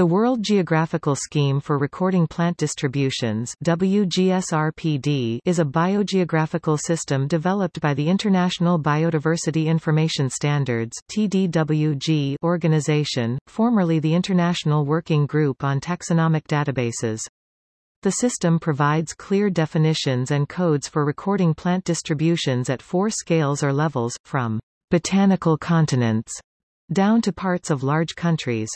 The World Geographical Scheme for Recording Plant Distributions WGSRPD is a biogeographical system developed by the International Biodiversity Information Standards TDWG organization, formerly the International Working Group on Taxonomic Databases. The system provides clear definitions and codes for recording plant distributions at four scales or levels, from botanical continents down to parts of large countries.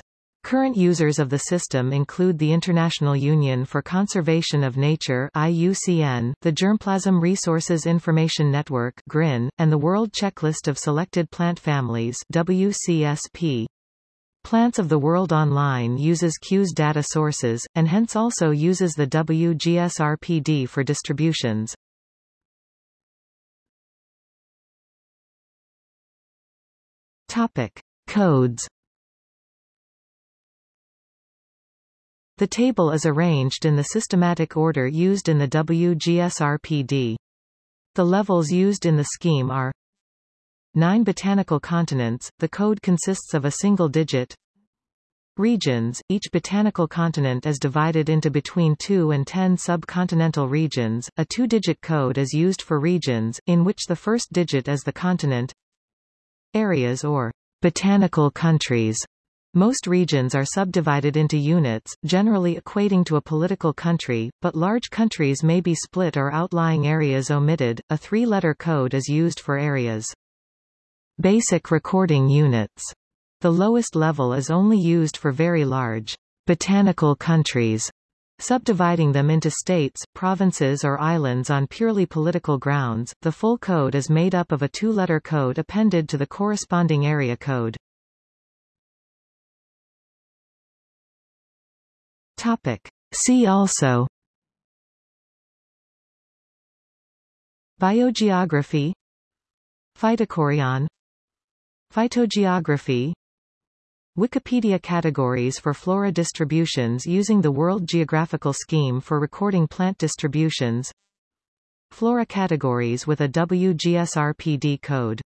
Current users of the system include the International Union for Conservation of Nature IUCN, the Germplasm Resources Information Network GRIN, and the World Checklist of Selected Plant Families WCSP. Plants of the World Online uses QS data sources, and hence also uses the WGSRPD for distributions. Topic. Codes The table is arranged in the systematic order used in the WGSRPD. The levels used in the scheme are Nine botanical continents, the code consists of a single digit Regions, each botanical continent is divided into between 2 and 10 subcontinental regions, a two-digit code is used for regions, in which the first digit is the continent Areas or botanical countries most regions are subdivided into units, generally equating to a political country, but large countries may be split or outlying areas omitted. A three-letter code is used for areas. Basic recording units. The lowest level is only used for very large botanical countries, subdividing them into states, provinces or islands on purely political grounds. The full code is made up of a two-letter code appended to the corresponding area code. Topic. See also. Biogeography. Phytochorion. Phytogeography. Wikipedia categories for flora distributions using the World Geographical Scheme for recording plant distributions. Flora categories with a WGSRPD code